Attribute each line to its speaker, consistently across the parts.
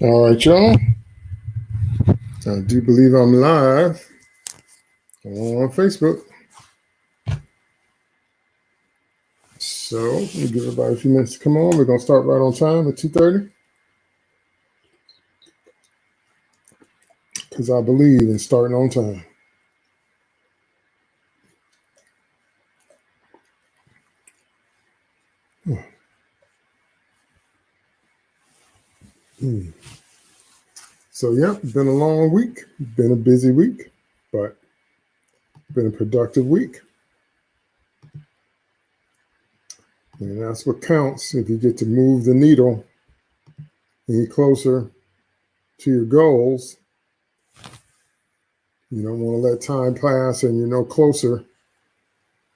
Speaker 1: All right, y'all. I do believe I'm live on Facebook. So me give everybody a few minutes to come on. We're gonna start right on time at 2:30. Because I believe in starting on time. Hmm. So yeah, been a long week, been a busy week, but been a productive week. And that's what counts if you get to move the needle any closer to your goals. You don't want to let time pass and you're no closer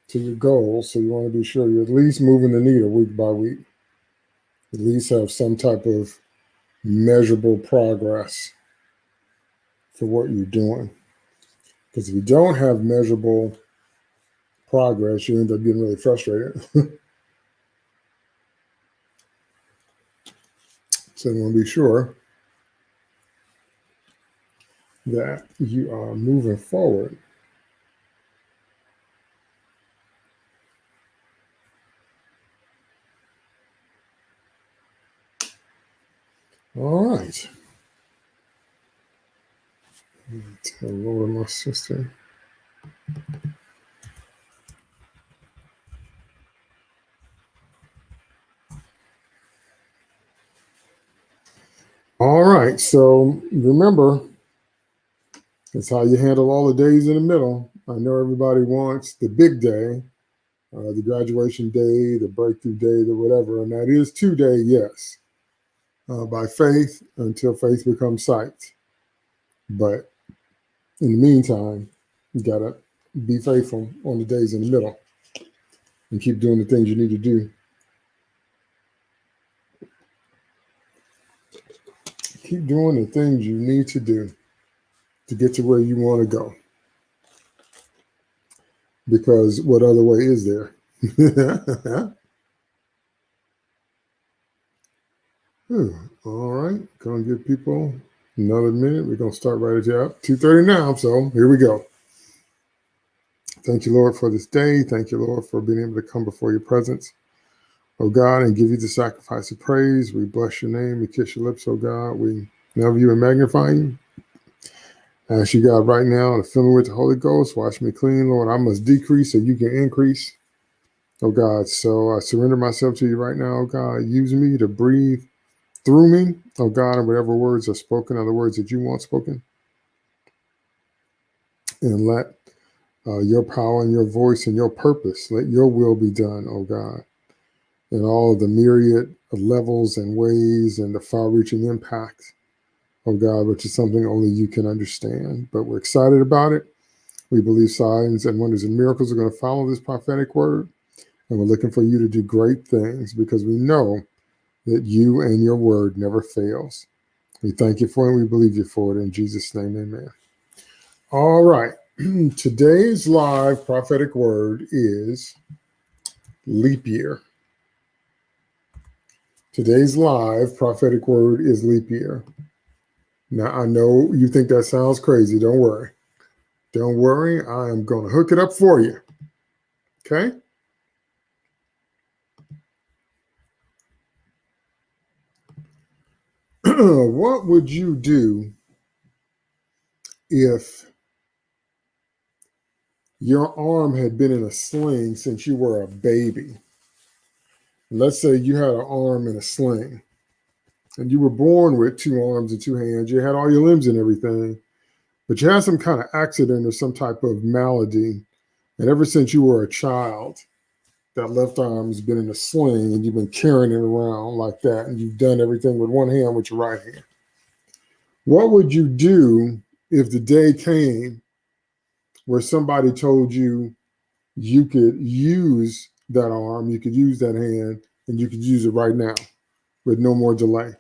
Speaker 1: to your goals. So you want to be sure you're at least moving the needle week by week. At least have some type of measurable progress for what you're doing. Because if you don't have measurable progress, you end up getting really frustrated. so you want to be sure that you are moving forward. All right. Hello, my sister. All right. So remember, it's how you handle all the days in the middle. I know everybody wants the big day, uh, the graduation day, the breakthrough day, the whatever, and that is today, yes, uh, by faith until faith becomes sight. But in the meantime, you got to be faithful on the days in the middle and keep doing the things you need to do. Keep doing the things you need to do to get to where you want to go. Because what other way is there? Hmm, all right, gonna give people another minute. We're gonna start right at 2:30 now. So here we go. Thank you, Lord, for this day. Thank you, Lord, for being able to come before your presence, oh God, and give you the sacrifice of praise. We bless your name. We kiss your lips, oh God. We love you and magnify you. Ask you, God, right now to fill me with the Holy Ghost. Wash me clean, Lord. I must decrease so you can increase, oh God. So I surrender myself to you right now, oh God. Use me to breathe through me, oh God, and whatever words are spoken are the words that you want spoken. And let uh, your power and your voice and your purpose, let your will be done, oh God, in all of the myriad of levels and ways and the far reaching impact, oh God, which is something only you can understand. But we're excited about it. We believe signs and wonders and miracles are going to follow this prophetic word. And we're looking for you to do great things because we know that you and your word never fails. We thank you for it. We believe you for it. In Jesus' name, amen. All right. Today's live prophetic word is leap year. Today's live prophetic word is leap year. Now, I know you think that sounds crazy. Don't worry. Don't worry. I am going to hook it up for you. Okay? what would you do if your arm had been in a sling since you were a baby? Let's say you had an arm in a sling and you were born with two arms and two hands. You had all your limbs and everything, but you had some kind of accident or some type of malady. And ever since you were a child, that left arm has been in a sling and you've been carrying it around like that. And you've done everything with one hand with your right hand. What would you do if the day came where somebody told you you could use that arm, you could use that hand, and you could use it right now with no more delay?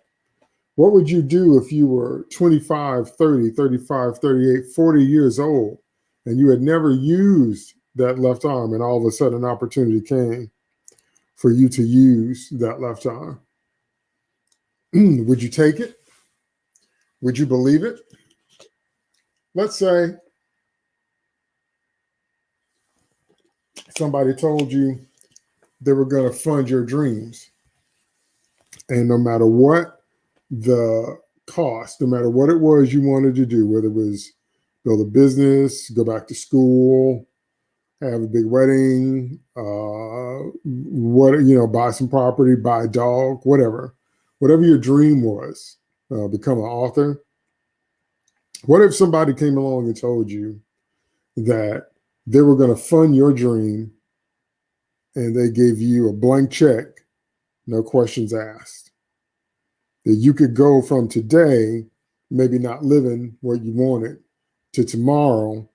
Speaker 1: What would you do if you were 25, 30, 35, 38, 40 years old and you had never used that left arm and all of a sudden an opportunity came for you to use that left arm? would you take it? Would you believe it? Let's say somebody told you they were going to fund your dreams. And no matter what the cost, no matter what it was you wanted to do, whether it was build a business, go back to school, have a big wedding, uh, what you know, buy some property, buy a dog, whatever, whatever your dream was, uh, become an author. What if somebody came along and told you that they were going to fund your dream and they gave you a blank check, no questions asked? That you could go from today, maybe not living what you wanted, to tomorrow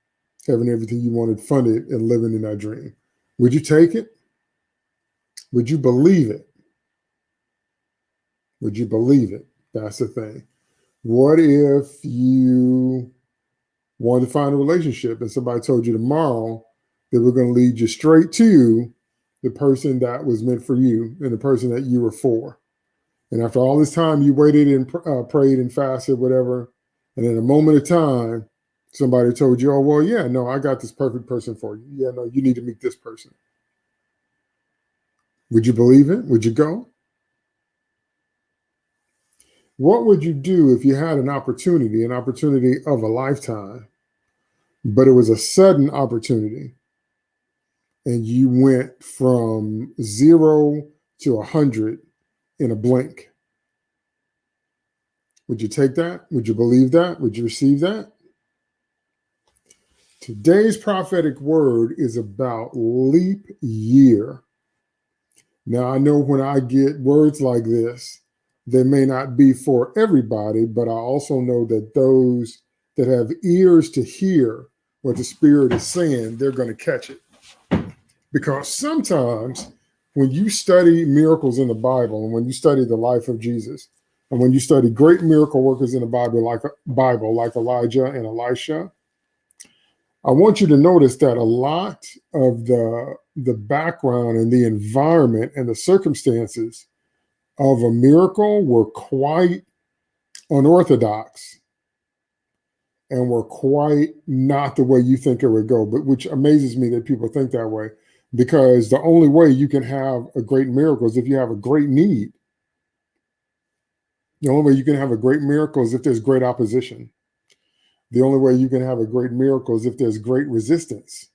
Speaker 1: having everything you wanted funded and living in that dream. Would you take it? Would you believe it? Would you believe it? That's the thing. What if you wanted to find a relationship and somebody told you tomorrow they were going to lead you straight to the person that was meant for you and the person that you were for? And after all this time, you waited and uh, prayed and fasted, whatever. And in a moment of time, somebody told you, oh, well, yeah, no, I got this perfect person for you. Yeah, no, you need to meet this person. Would you believe it? Would you go? What would you do if you had an opportunity, an opportunity of a lifetime, but it was a sudden opportunity and you went from zero to a hundred in a blink? Would you take that? Would you believe that? Would you receive that? Today's prophetic word is about leap year. Now, I know when I get words like this, they may not be for everybody, but I also know that those that have ears to hear what the Spirit is saying, they're going to catch it. Because sometimes when you study miracles in the Bible and when you study the life of Jesus, and when you study great miracle workers in the Bible, like Bible, like Elijah and Elisha, I want you to notice that a lot of the, the background and the environment and the circumstances of a miracle were quite unorthodox and were quite not the way you think it would go, but which amazes me that people think that way because the only way you can have a great miracle is if you have a great need. The only way you can have a great miracle is if there's great opposition. The only way you can have a great miracle is if there's great resistance.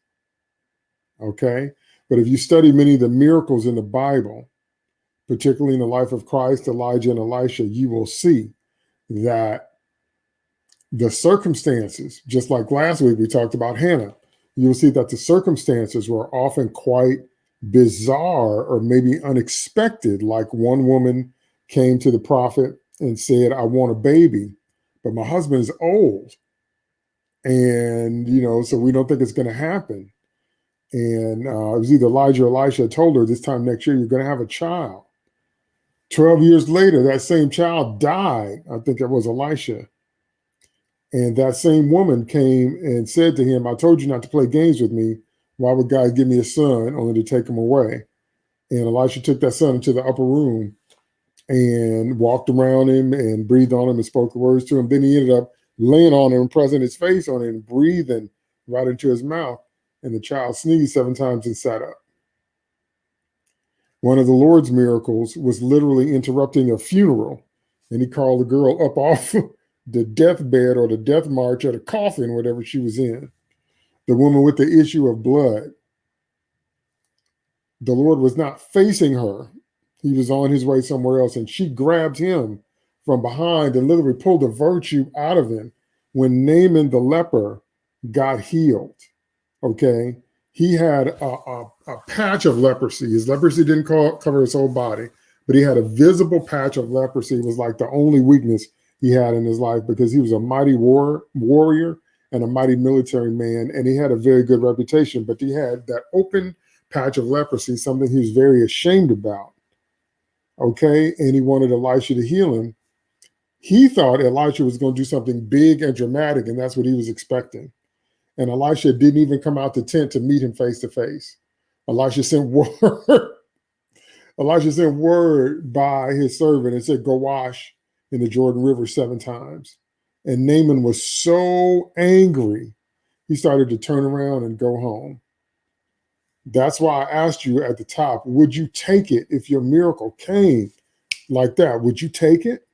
Speaker 1: Okay. But if you study many of the miracles in the Bible, particularly in the life of Christ, Elijah, and Elisha, you will see that the circumstances, just like last week we talked about Hannah, you'll see that the circumstances were often quite bizarre or maybe unexpected. Like one woman came to the prophet and said, I want a baby, but my husband is old and you know, so we don't think it's going to happen. And uh, it was either Elijah or Elisha told her this time next year you're going to have a child. Twelve years later, that same child died. I think it was Elisha. And that same woman came and said to him, I told you not to play games with me. Why would God give me a son only to take him away? And Elisha took that son into the upper room and walked around him and breathed on him and spoke the words to him. Then he ended up laying on him, pressing his face on and breathing right into his mouth. And the child sneezed seven times and sat up. One of the Lord's miracles was literally interrupting a funeral, and he called the girl up off the deathbed or the death march or the coffin, whatever she was in. The woman with the issue of blood. The Lord was not facing her. He was on his way somewhere else, and she grabbed him from behind and literally pulled the virtue out of him when Naaman the leper got healed. Okay. He had a, a, a patch of leprosy. His leprosy didn't call, cover his whole body, but he had a visible patch of leprosy. It was like the only weakness he had in his life because he was a mighty war, warrior and a mighty military man, and he had a very good reputation. But he had that open patch of leprosy, something he was very ashamed about. Okay, and he wanted Elisha to heal him. He thought Elijah was going to do something big and dramatic, and that's what he was expecting. And Elisha didn't even come out the tent to meet him face to face. Elisha sent word. Elisha sent word by his servant and said, Go wash in the Jordan River seven times. And Naaman was so angry, he started to turn around and go home. That's why I asked you at the top, would you take it if your miracle came like that? Would you take it?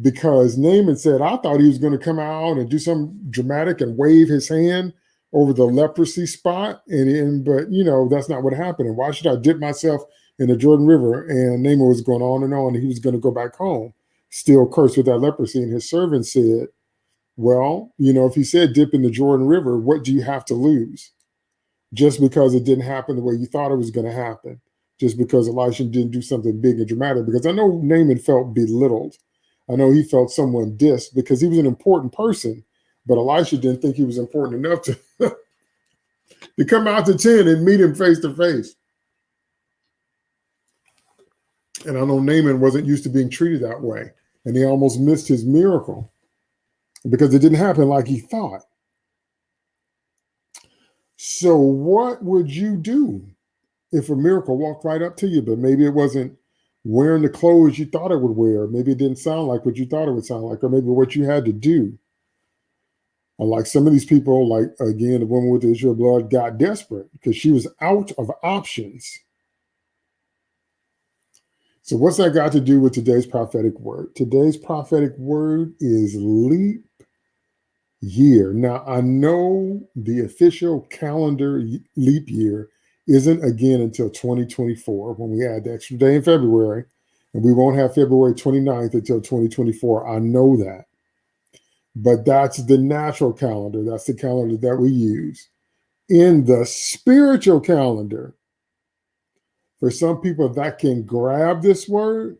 Speaker 1: Because Naaman said, I thought he was going to come out and do something dramatic and wave his hand over the leprosy spot. And, and but you know, that's not what happened. And why should I dip myself in the Jordan River? And Naaman was going on and on, and he was going to go back home, still cursed with that leprosy. And his servant said, Well, you know, if he said dip in the Jordan River, what do you have to lose? Just because it didn't happen the way you thought it was going to happen, just because Elisha didn't do something big and dramatic. Because I know Naaman felt belittled. I know he felt someone dissed because he was an important person but Elisha didn't think he was important enough to, to come out to 10 and meet him face to face. And I know Naaman wasn't used to being treated that way. And he almost missed his miracle because it didn't happen like he thought. So, what would you do if a miracle walked right up to you, but maybe it wasn't wearing the clothes you thought it would wear? Maybe it didn't sound like what you thought it would sound like, or maybe what you had to do. Like some of these people, like again, the woman with the issue of blood got desperate because she was out of options. So, what's that got to do with today's prophetic word? Today's prophetic word is leap year. Now, I know the official calendar leap year isn't again until 2024 when we add the extra day in February, and we won't have February 29th until 2024. I know that. But that's the natural calendar. That's the calendar that we use. In the spiritual calendar, for some people, that can grab this word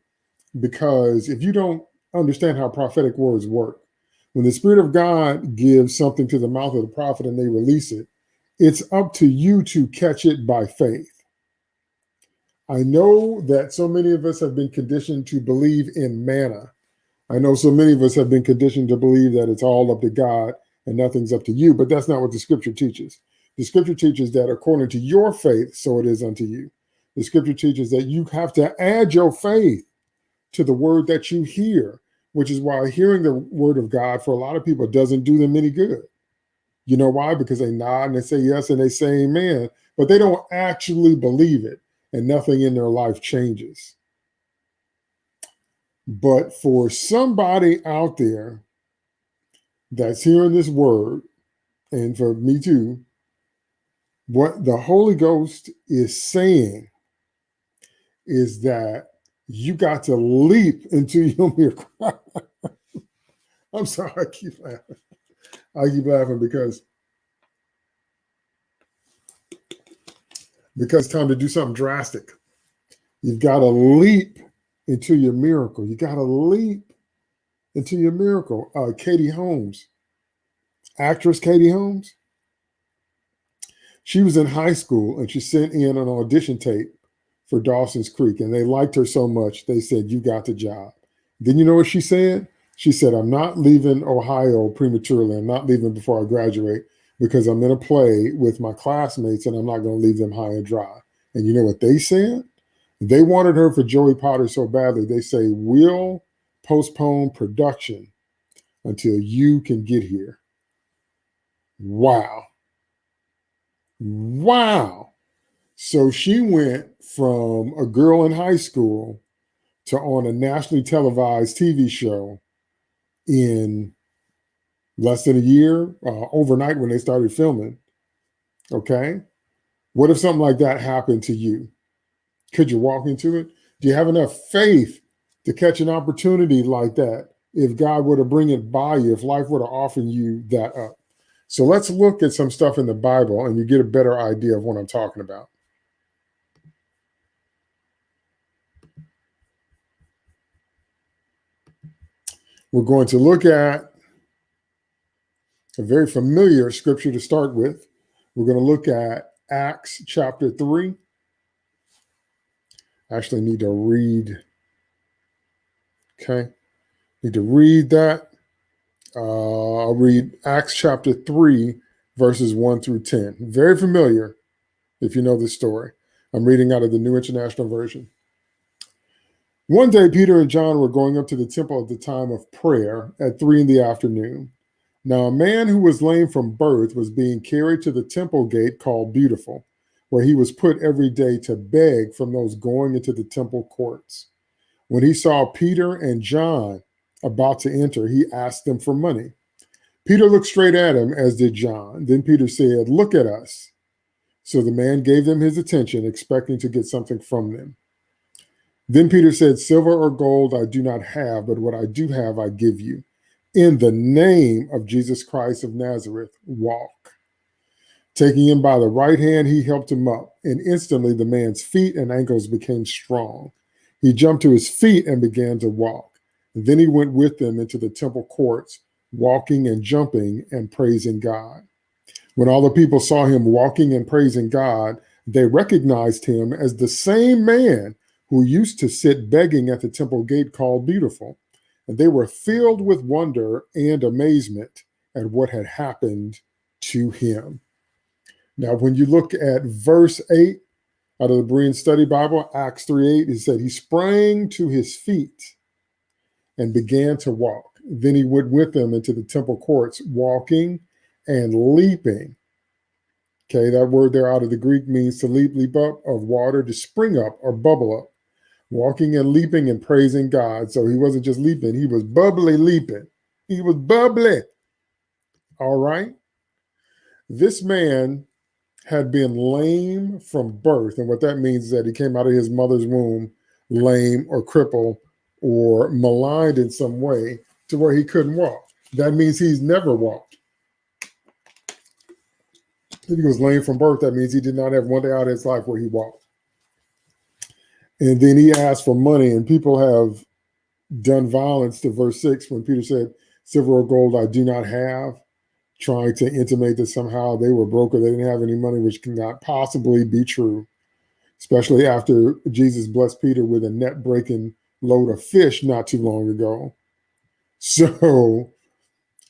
Speaker 1: because if you don't understand how prophetic words work, when the Spirit of God gives something to the mouth of the prophet and they release it, it's up to you to catch it by faith. I know that so many of us have been conditioned to believe in manna I know so many of us have been conditioned to believe that it's all up to God and nothing's up to you, but that's not what the scripture teaches. The scripture teaches that according to your faith, so it is unto you. The scripture teaches that you have to add your faith to the word that you hear, which is why hearing the word of God for a lot of people doesn't do them any good. You know why? Because they nod and they say yes and they say amen, but they don't actually believe it and nothing in their life changes. But for somebody out there that's hearing this word, and for me too, what the Holy Ghost is saying is that you got to leap into your miracle. I'm sorry, I keep laughing. I keep laughing because because time to do something drastic. You've got to leap into your miracle. You got to leap into your miracle. Uh, Katie Holmes, actress Katie Holmes, she was in high school and she sent in an audition tape for Dawson's Creek, and they liked her so much they said, "You got the job." Then you know what she said? She said, "I'm not leaving Ohio prematurely. I'm not leaving before I graduate." Because I'm in a play with my classmates and I'm not going to leave them high and dry. And you know what they said? They wanted her for Joey Potter so badly, they say, we'll postpone production until you can get here. Wow. Wow. So she went from a girl in high school to on a nationally televised TV show in less than a year, uh, overnight when they started filming. Okay. What if something like that happened to you? Could you walk into it? Do you have enough faith to catch an opportunity like that if God were to bring it by you, if life were to offer you that up? So let's look at some stuff in the Bible and you get a better idea of what I'm talking about. We're going to look at a very familiar scripture to start with. We're going to look at Acts chapter 3 I actually need to read. Okay. Need to read that. Uh, I'll read Acts chapter 3, verses 1 through 10. Very familiar if you know this story. I'm reading out of the New International Version. One day, Peter and John were going up to the temple at the time of prayer at three in the afternoon. Now, a man who was lame from birth was being carried to the temple gate called Beautiful, where he was put every day to beg from those going into the temple courts. When he saw Peter and John about to enter, he asked them for money. Peter looked straight at him, as did John. Then Peter said, Look at us. So the man gave them his attention, expecting to get something from them. Then Peter said, Silver or gold I do not have, but what I do have I give you. In the name of Jesus Christ of Nazareth, walk. Taking him by the right hand, he helped him up, and instantly the man's feet and ankles became strong. He jumped to his feet and began to walk. Then he went with them into the temple courts, walking and jumping and praising God. When all the people saw him walking and praising God, they recognized him as the same man who used to sit begging at the temple gate called Beautiful. And they were filled with wonder and amazement at what had happened to him. Now, when you look at verse 8 out of the Berean Study Bible, Acts 3 8, it said, He sprang to his feet and began to walk. Then he went with them into the temple courts, walking and leaping. Okay, that word there out of the Greek means to leap, leap up of water, to spring up or bubble up walking and leaping and praising God. So he wasn't just leaping, he was bubbly leaping. He was bubbly. All right. This man had been lame from birth. And what that means is that he came out of his mother's womb lame or crippled or maligned in some way to where he couldn't walk. That means he's never walked. If he was lame from birth, that means he did not have one day out of his life where he walked. And then he asked for money, and people have done violence to verse six when Peter said, Silver or gold I do not have, trying to intimate that somehow they were broke or they didn't have any money, which cannot possibly be true, especially after Jesus blessed Peter with a net breaking load of fish not too long ago. So,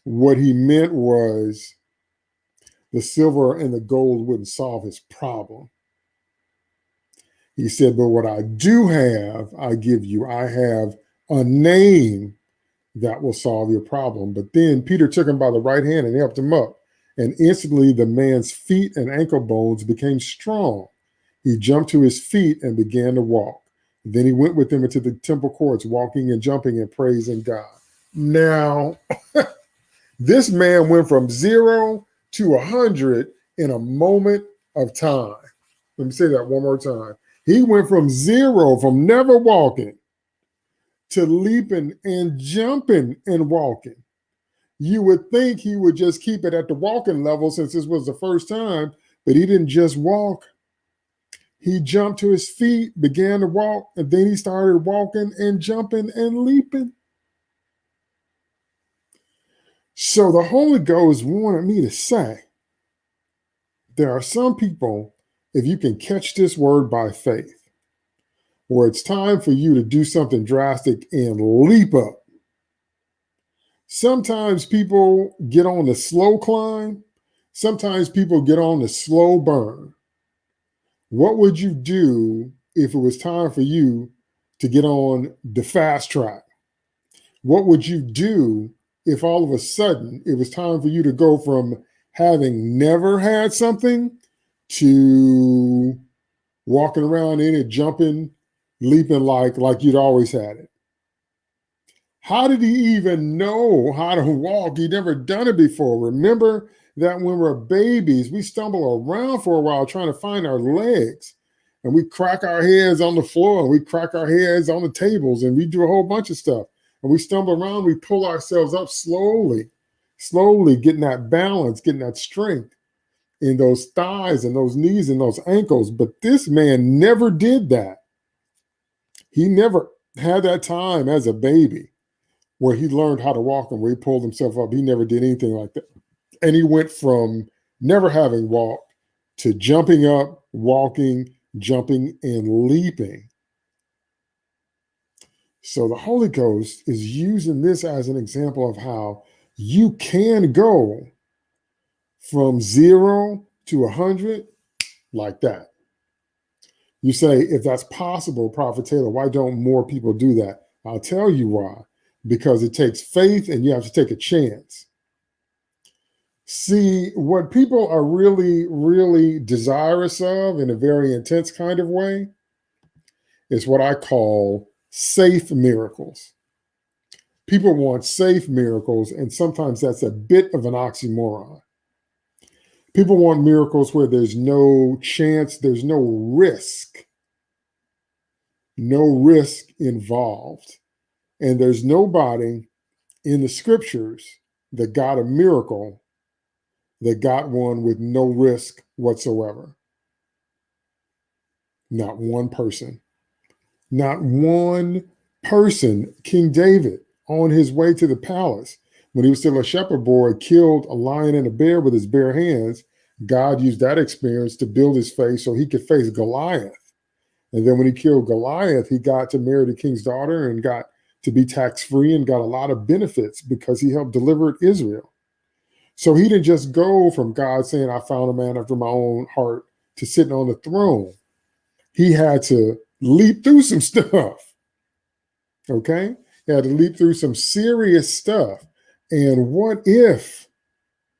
Speaker 1: what he meant was the silver and the gold wouldn't solve his problem. He said, But what I do have, I give you. I have a name that will solve your problem. But then Peter took him by the right hand and helped him up. And instantly the man's feet and ankle bones became strong. He jumped to his feet and began to walk. Then he went with them into the temple courts, walking and jumping and praising God. Now, this man went from zero to a hundred in a moment of time. Let me say that one more time. He went from zero, from never walking, to leaping and jumping and walking. You would think he would just keep it at the walking level since this was the first time, but he didn't just walk. He jumped to his feet, began to walk, and then he started walking and jumping and leaping. So the Holy Ghost wanted me to say there are some people if you can catch this word by faith, where it's time for you to do something drastic and leap up. Sometimes people get on the slow climb. Sometimes people get on the slow burn. What would you do if it was time for you to get on the fast track? What would you do if all of a sudden it was time for you to go from having never had something to walking around in it, jumping, leaping like like you'd always had it. How did he even know how to walk? He'd never done it before. Remember that when we're babies, we stumble around for a while trying to find our legs. And we crack our heads on the floor and we crack our heads on the tables and we do a whole bunch of stuff. And we stumble around, we pull ourselves up slowly, slowly getting that balance, getting that strength in those thighs and those knees and those ankles. But this man never did that. He never had that time as a baby where he learned how to walk and where he pulled himself up. He never did anything like that. And he went from never having walked to jumping up, walking, jumping, and leaping. So the Holy Ghost is using this as an example of how you can go from zero to a 100 like that. You say, if that's possible, Prophet Taylor, why don't more people do that? I'll tell you why. Because it takes faith and you have to take a chance. See, what people are really, really desirous of in a very intense kind of way is what I call safe miracles. People want safe miracles, and sometimes that's a bit of an oxymoron. People want miracles where there's no chance, there's no risk, no risk involved. And there's nobody in the scriptures that got a miracle that got one with no risk whatsoever. Not one person. Not one person. King David, on his way to the palace, when he was still a shepherd boy, killed a lion and a bear with his bare hands. God used that experience to build his faith so he could face Goliath. And then when he killed Goliath, he got to marry the king's daughter and got to be tax free and got a lot of benefits because he helped deliver Israel. So he didn't just go from God saying, I found a man after my own heart to sitting on the throne. He had to leap through some stuff. Okay? He had to leap through some serious stuff. And what if,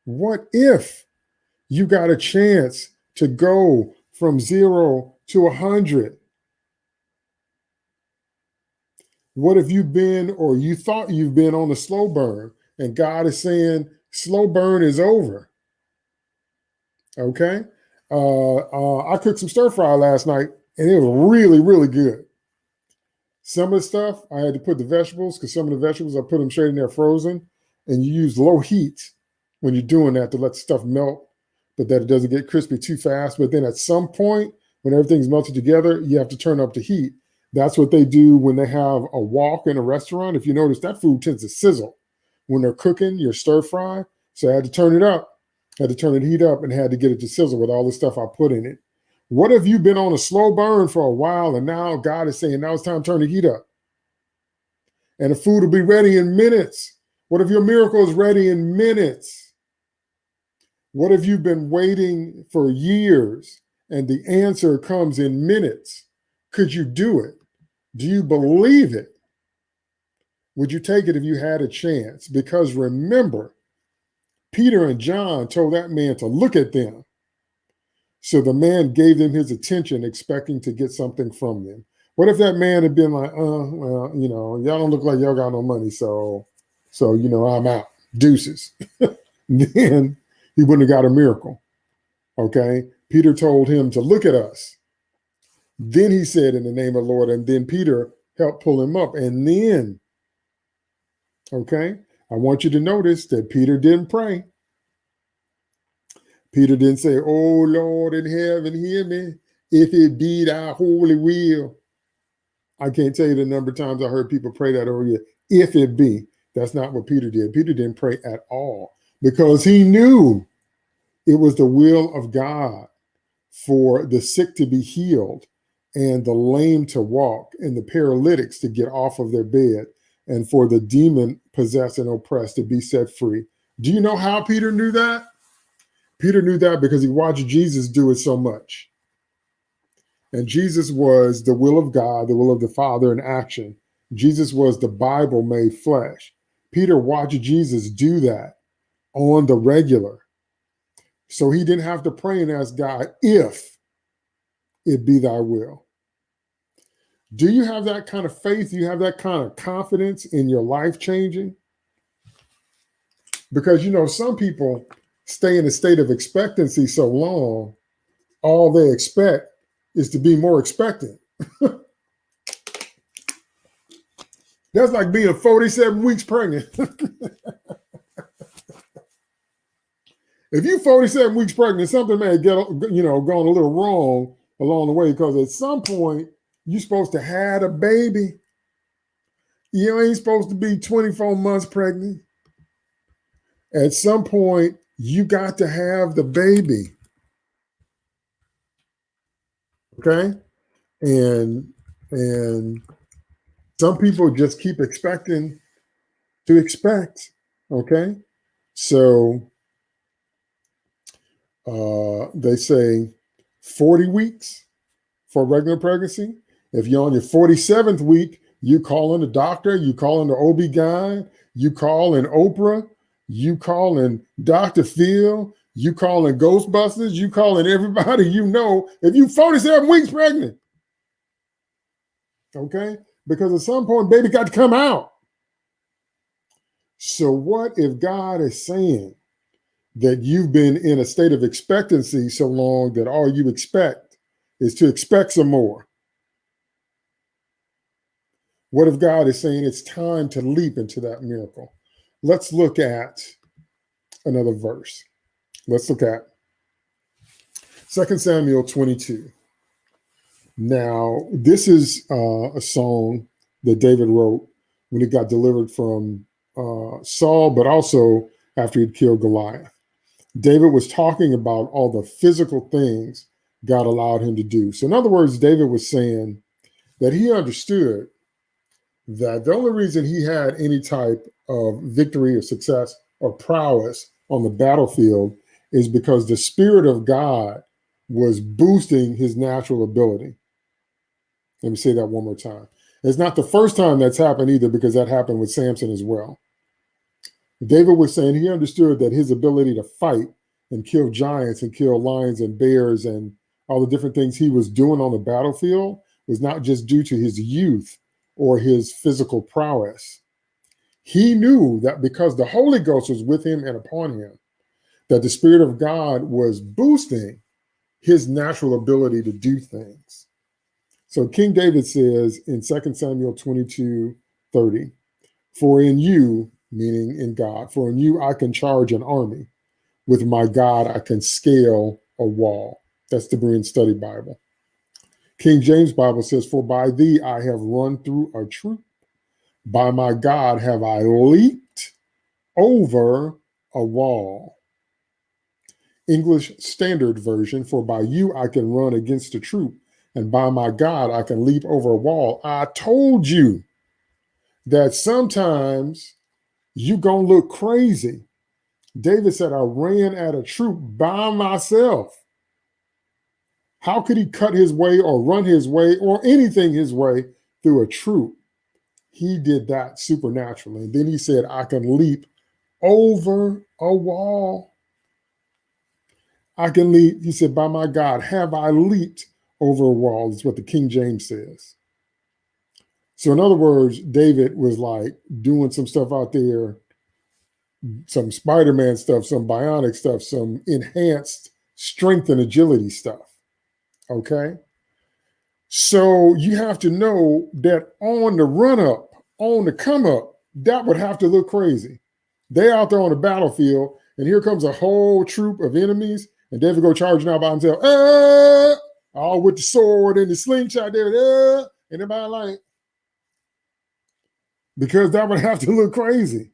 Speaker 1: what if you got a chance to go from zero to a hundred? What if you've been or you thought you've been on a slow burn and God is saying slow burn is over? Okay. Uh, uh, I cooked some stir fry last night and it was really, really good. Some of the stuff I had to put the vegetables because some of the vegetables I put them straight in there frozen and you use low heat when you're doing that to let stuff melt, but that it doesn't get crispy too fast. But then at some point, when everything's melted together, you have to turn up the heat. That's what they do when they have a wok in a restaurant. If you notice, that food tends to sizzle when they're cooking your stir fry. So I had to turn it up, had to turn the heat up, and had to get it to sizzle with all the stuff I put in it. What if you've been on a slow burn for a while and now God is saying, now it's time to turn the heat up? And the food will be ready in minutes. What if your miracle is ready in minutes? What if you've been waiting for years and the answer comes in minutes? Could you do it? Do you believe it? Would you take it if you had a chance? Because remember, Peter and John told that man to look at them. So the man gave them his attention, expecting to get something from them. What if that man had been like, uh, well, you know, y'all don't look like y'all got no money, so so, you know, I'm out. Deuces. then he wouldn't have got a miracle. Okay. Peter told him to look at us. Then he said, in the name of the Lord, and then Peter helped pull him up. And then, okay, I want you to notice that Peter didn't pray. Peter didn't say, Oh Lord in heaven, hear me, if it be thy holy will. I can't tell you the number of times I heard people pray that over you. If it be. That's not what Peter did. Peter didn't pray at all because he knew it was the will of God for the sick to be healed and the lame to walk and the paralytics to get off of their bed and for the demon possessed and oppressed to be set free. Do you know how Peter knew that? Peter knew that because he watched Jesus do it so much. And Jesus was the will of God, the will of the Father in action. Jesus was the Bible made flesh. Peter watched Jesus do that on the regular. So he didn't have to pray and ask God, if it be thy will. Do you have that kind of faith? Do you have that kind of confidence in your life changing? Because, you know, some people stay in a state of expectancy so long, all they expect is to be more expectant. That's like being 47 weeks pregnant. if you 47 weeks pregnant, something may get you know gone a little wrong along the way because at some point you're supposed to have a baby. You ain't supposed to be 24 months pregnant. At some point, you got to have the baby. Okay? And and some people just keep expecting to expect. Okay. So uh, they say 40 weeks, for regular pregnancy. If you're on your 47th week, you call in the doctor, you call in the OB guy, you call in Oprah, you call in Dr. Phil, you call in Ghostbusters, you call in everybody you know. If you 47 weeks pregnant, okay? Because at some point, baby got to come out. So, what if God is saying that you've been in a state of expectancy so long that all you expect is to expect some more? What if God is saying it's time to leap into that miracle? Let's look at another verse. Let's look at 2 Samuel 22. Now, this is uh, a song that David wrote when he got delivered from uh, Saul, but also after he'd killed Goliath. David was talking about all the physical things God allowed him to do. So, in other words, David was saying that he understood that the only reason he had any type of victory or success or prowess on the battlefield is because the Spirit of God was boosting his natural ability. Let me say that one more time. It's not the first time that's happened either, because that happened with Samson as well. David was saying he understood that his ability to fight and kill giants and kill lions and bears and all the different things he was doing on the battlefield was not just due to his youth or his physical prowess. He knew that because the Holy Ghost was with him and upon him, that the Spirit of God was boosting his natural ability to do things. So King David says in 2 Samuel 22 30, For in you meaning in God. For in you I can charge an army. With my God I can scale a wall. That's the Berean Study Bible. King James Bible says, For by thee I have run through a troop. By my God have I leaped over a wall. English Standard Version, for by you I can run against a troop, and by my God I can leap over a wall. I told you that sometimes you gonna look crazy. David said, I ran at a troop by myself. How could he cut his way or run his way or anything his way through a troop? He did that supernaturally. And then he said, I can leap over a wall. I can leap. He said, By my God, have I leaped over a wall? Is what the King James says. So, in other words, David was like doing some stuff out there, some Spider Man stuff, some bionic stuff, some enhanced strength and agility stuff. Okay. So, you have to know that on the run up, on the come up, that would have to look crazy. They out there on the battlefield, and here comes a whole troop of enemies, and David go charging out by himself, ah! all with the sword and the slingshot there, ah! and everybody like, because that would have to look crazy.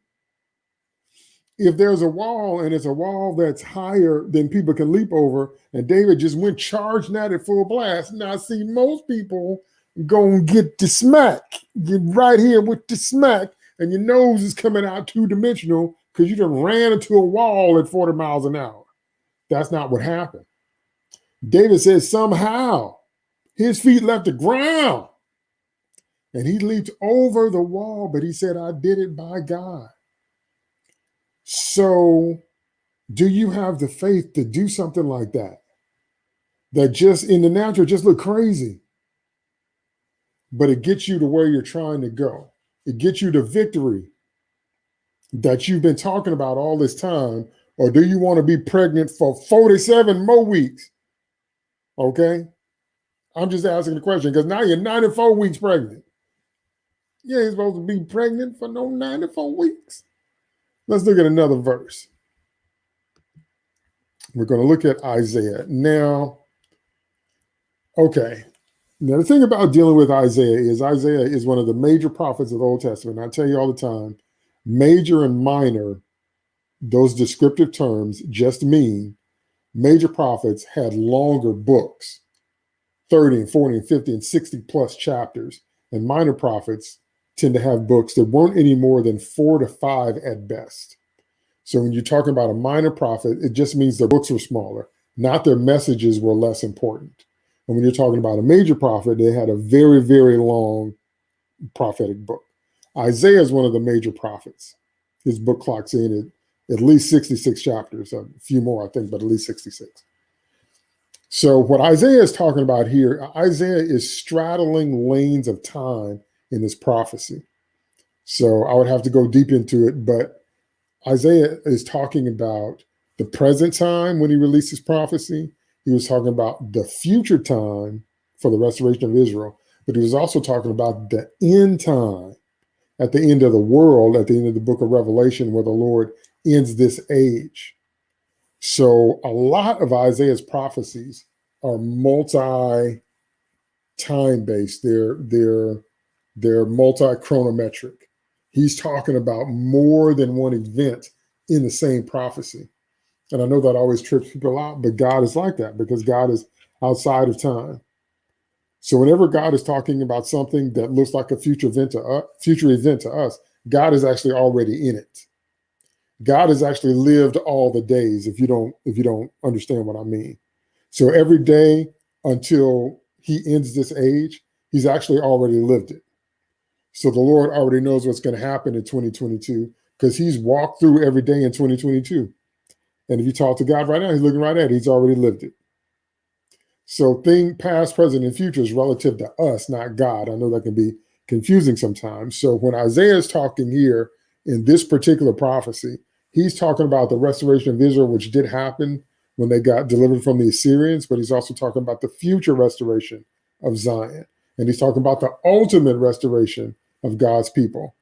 Speaker 1: If there's a wall and it's a wall that's higher than people can leap over, and David just went charging at it full blast. Now, see, most people go and get the smack, get right here with the smack, and your nose is coming out two dimensional because you just ran into a wall at 40 miles an hour. That's not what happened. David says somehow his feet left the ground and he leaped over the wall, but he said, I did it by God. So, do you have the faith to do something like that? That just in the natural just look crazy, but it gets you to where you're trying to go. It gets you to victory that you've been talking about all this time. Or do you want to be pregnant for 47 more weeks? Okay. I'm just asking the question because now you're 94 weeks pregnant. You ain't supposed to be pregnant for no 94 weeks. Let's look at another verse. We're going to look at Isaiah. Now, okay. Now, the thing about dealing with Isaiah is Isaiah is one of the major prophets of the Old Testament. I tell you all the time, major and minor, those descriptive terms just mean major prophets had longer books, 30 and 40 and 50 and 60 plus chapters, and minor prophets tend to have books that weren't any more than four to five at best. So when you're talking about a minor prophet, it just means their books were smaller, not their messages were less important. And when you're talking about a major prophet, they had a very, very long prophetic book. Isaiah is one of the major prophets. His book clocks in at, at least 66 chapters, a few more, I think, but at least 66. So what Isaiah is talking about here, Isaiah is straddling lanes of time in this prophecy. So I would have to go deep into it, but Isaiah is talking about the present time when he released his prophecy. He was talking about the future time for the restoration of Israel, but he was also talking about the end time at the end of the world, at the end of the book of Revelation, where the Lord ends this age. So a lot of Isaiah's prophecies are multi time based. They're they're they're multi chronometric. He's talking about more than one event in the same prophecy. And I know that always trips people out, but God is like that because God is outside of time. So whenever God is talking about something that looks like a future event to us, future event to us, God is actually already in it. God has actually lived all the days. If you don't, if you don't understand what I mean, so every day until He ends this age, He's actually already lived it. So the Lord already knows what's going to happen in 2022 because He's walked through every day in 2022. And if you talk to God right now, He's looking right at it. He's already lived it. So thing past, present, and future is relative to us, not God. I know that can be confusing sometimes. So when Isaiah is talking here in this particular prophecy, he's talking about the restoration of Israel, which did happen when they got delivered from the Assyrians, but he's also talking about the future restoration of Zion. And he's talking about the ultimate restoration of God's people.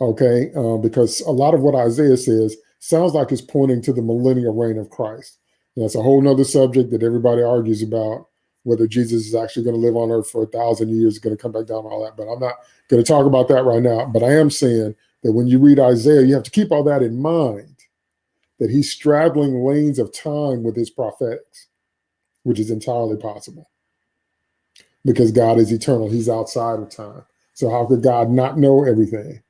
Speaker 1: Okay, uh, because a lot of what Isaiah says sounds like it's pointing to the millennial reign of Christ. And that's a whole nother subject that everybody argues about whether Jesus is actually going to live on earth for a thousand years, going to come back down, all that. But I'm not going to talk about that right now. But I am saying that when you read Isaiah, you have to keep all that in mind, that he's straddling lanes of time with his prophetics, which is entirely possible because God is eternal. He's outside of time. So how could God not know everything?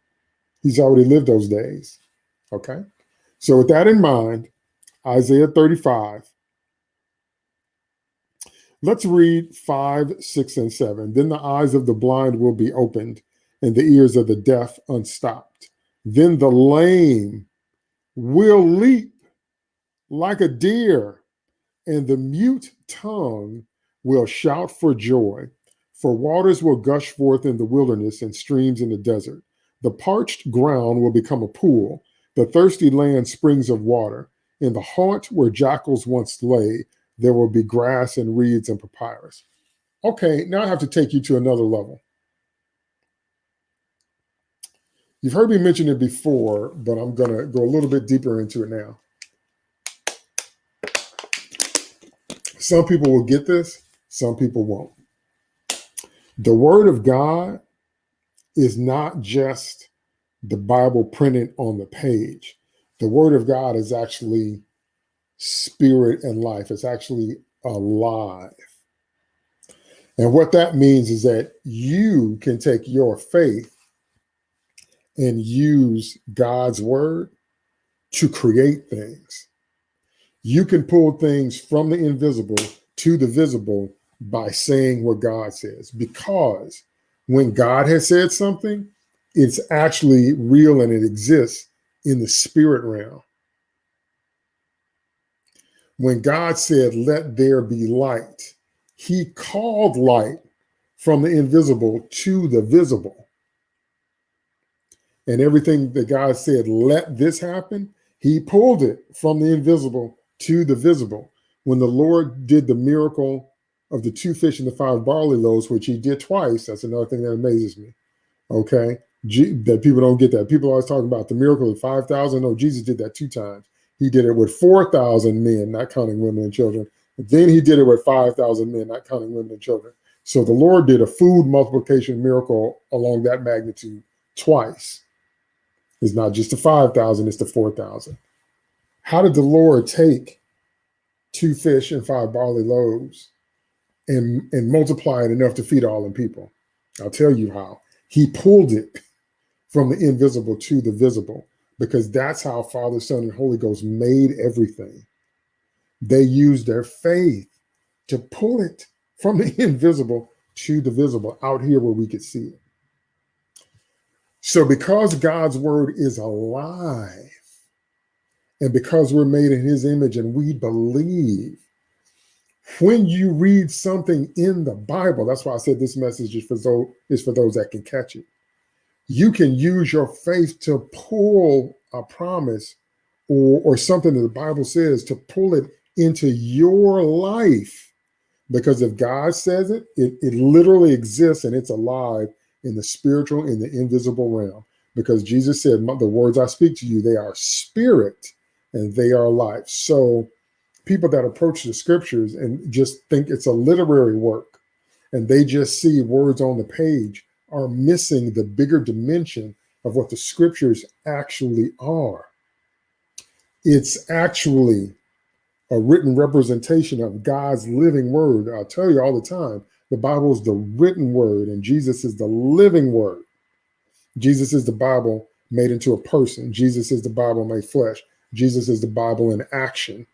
Speaker 1: He's already lived those days. Okay. So with that in mind, Isaiah 35. Let's read 5, 6, and 7. Then the eyes of the blind will be opened, and the ears of the deaf unstopped. Then the lame will leap like a deer, and the mute tongue will shout for joy. For waters will gush forth in the wilderness and streams in the desert. The parched ground will become a pool, the thirsty land springs of water. In the haunt where jackals once lay, there will be grass and reeds and papyrus. Okay, now I have to take you to another level. You've heard me mention it before, but I'm going to go a little bit deeper into it now. Some people will get this, some people won't. The Word of God is not just the Bible printed on the page the word of God is actually spirit and life. It's actually alive. And what that means is that you can take your faith and use God's word to create things. You can pull things from the invisible to the visible by saying what God says, because when God has said something, it's actually real and it exists in the spirit realm. When God said, let there be light, he called light from the invisible to the visible. And everything that God said, let this happen, he pulled it from the invisible to the visible. When the Lord did the miracle of the two fish and the five barley loaves, which he did twice, that's another thing that amazes me. Okay that people don't get that. People always talk about the miracle of 5,000. No, Jesus did that two times. He did it with 4,000 men, not counting women and children. then he did it with 5,000 men, not counting women and children. So the Lord did a food multiplication miracle along that magnitude twice. It's not just the 5,000, it's the 4,000. How did the Lord take two fish and five barley loaves and, and multiply it enough to feed all the people? I'll tell you how. He pulled it from the invisible to the visible, because that's how Father, Son, and Holy Ghost made everything. They used their faith to pull it from the invisible to the visible out here where we could see it. So because God's word is alive and because we're made in his image and we believe, when you read something in the Bible, that's why I said this message is for those, is for those that can catch it. You can use your faith to pull a promise or, or something that the Bible says to pull it into your life. Because if God says it, it, it literally exists and it's alive in the spiritual, in the invisible realm. Because Jesus said, the words I speak to you, they are spirit and they are life. So people that approach the scriptures and just think it's a literary work and they just see words on the page are missing the bigger dimension of what the scriptures actually are. It's actually a written representation of God's living word. I tell you all the time, the Bible is the written word and Jesus is the living word. Jesus is the Bible made into a person. Jesus is the Bible made flesh. Jesus is the Bible in action.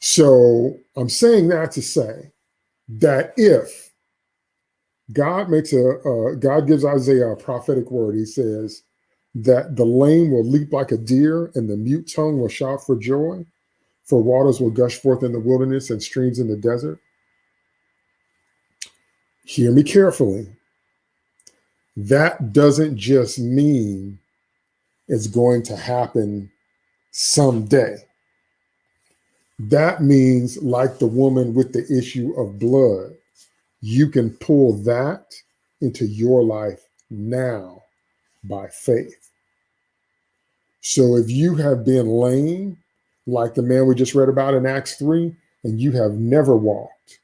Speaker 1: So I'm saying that to say that if God makes a, uh, God gives Isaiah a prophetic word, he says that the lame will leap like a deer and the mute tongue will shout for joy, for waters will gush forth in the wilderness and streams in the desert. Hear me carefully. That doesn't just mean it's going to happen someday. That means, like the woman with the issue of blood, you can pull that into your life now by faith. So if you have been lame, like the man we just read about in Acts 3, and you have never walked,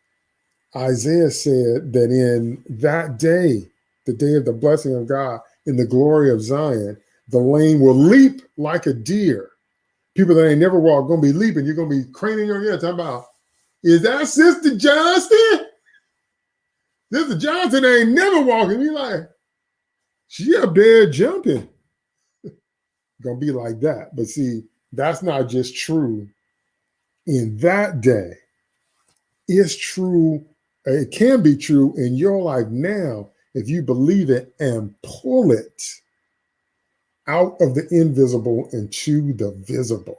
Speaker 1: Isaiah said that in that day, the day of the blessing of God, in the glory of Zion, the lame will leap like a deer people that ain't never walked gonna be leaping. You're gonna be craning your head talking about, is that Sister Johnston? Sister Johnson ain't never walking. You like, she up there jumping. gonna be like that. But see, that's not just true in that day. It's true. It can be true in your life now if you believe it and pull it out of the invisible and into the visible.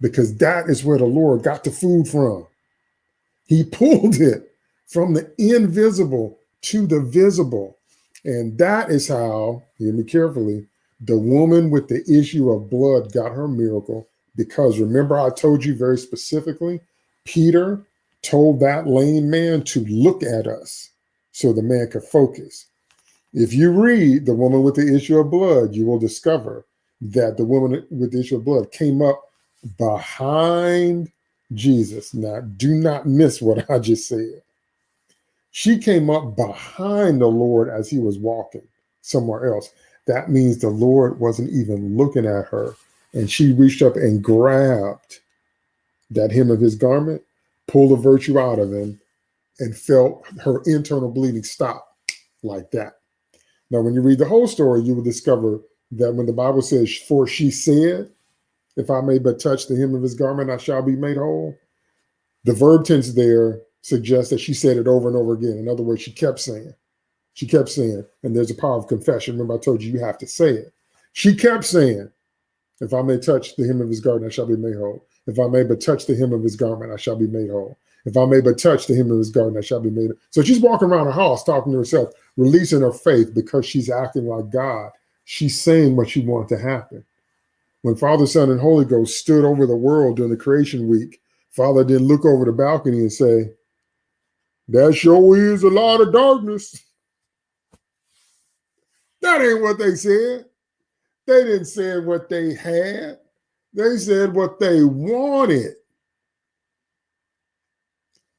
Speaker 1: Because that is where the Lord got the food from. He pulled it from the invisible to the visible. And that is how, hear me carefully, the woman with the issue of blood got her miracle. Because remember, I told you very specifically, Peter told that lame man to look at us so the man could focus. If you read the woman with the issue of blood, you will discover that the woman with the issue of blood came up behind Jesus. Now, do not miss what I just said. She came up behind the Lord as he was walking somewhere else. That means the Lord wasn't even looking at her. And she reached up and grabbed that hem of his garment, pulled the virtue out of him, and felt her internal bleeding stop like that. Now, when you read the whole story, you will discover that when the Bible says, For she said, If I may but touch the hem of his garment, I shall be made whole. The verb tense there suggests that she said it over and over again. In other words, she kept saying, she kept saying, and there's a power of confession. Remember, I told you you have to say it. She kept saying, If I may touch the hem of his garment, I shall be made whole. If I may but touch the hem of his garment, I shall be made whole. If I may but touch the hem of his garment, I shall be made. So she's walking around the house talking to herself, releasing her faith because she's acting like God. She's saying what she wanted to happen. When Father, Son, and Holy Ghost stood over the world during the creation week, Father didn't look over the balcony and say, That sure is a lot of darkness. That ain't what they said. They didn't say what they had. They said what they wanted.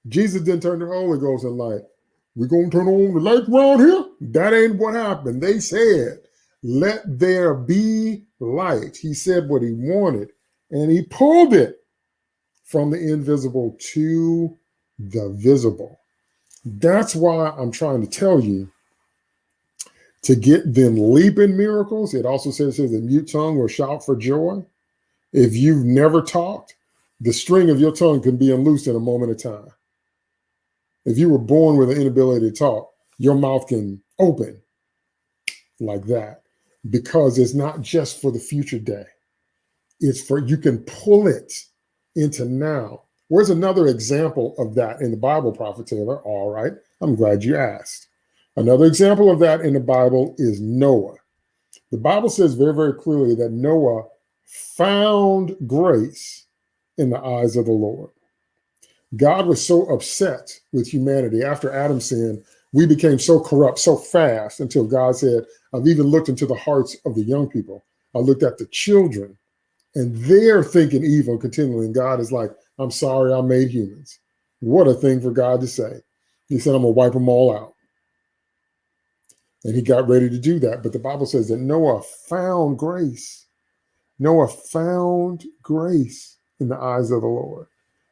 Speaker 1: Jesus didn't turn the Holy Ghost and like, we're going to turn on the light around here. That ain't what happened. They said, let there be light. He said what he wanted and he pulled it from the invisible to the visible. That's why I'm trying to tell you to get them leaping miracles. It also says, says the mute tongue will shout for joy. If you've never talked, The string of your tongue can be unloosed in a moment of time. If you were born with an inability to talk, your mouth can open like that because it's not just for the future day. It's for you can pull it into now. Where's another example of that in the Bible, Prophet Taylor? All right, I'm glad you asked. Another example of that in the Bible is Noah. The Bible says very, very clearly that Noah found grace in the eyes of the Lord. God was so upset with humanity after Adam sinned, we became so corrupt so fast until God said, I've even looked into the hearts of the young people. I looked at the children and they're thinking evil continually. And God is like, I'm sorry I made humans. What a thing for God to say. He said, I'm going to wipe them all out. And he got ready to do that. But the Bible says that Noah found grace. Noah found grace in the eyes of the Lord.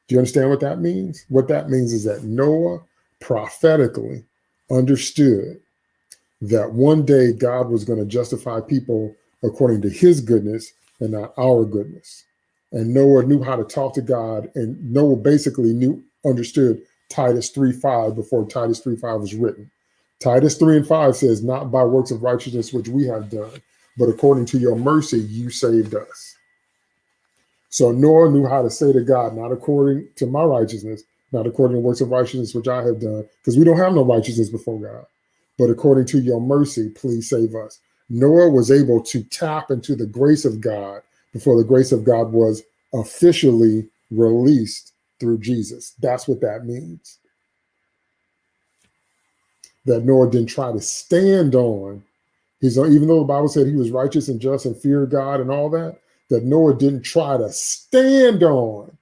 Speaker 1: Do you understand what that means? What that means is that Noah prophetically understood that one day God was going to justify people according to his goodness and not our goodness. And Noah knew how to talk to God, and Noah basically knew understood Titus 3 5 before Titus 3 5 was written. Titus 3 and 5 says, Not by works of righteousness which we have done, but according to your mercy, you saved us. So Noah knew how to say to God, not according to my righteousness, not according to works of righteousness which I have done, because we don't have no righteousness before God, but according to your mercy, please save us. Noah was able to tap into the grace of God before the grace of God was officially released through Jesus. That's what that means. That Noah didn't try to stand on. He's even though the Bible said he was righteous and just and feared God and all that, that Noah didn't try to stand on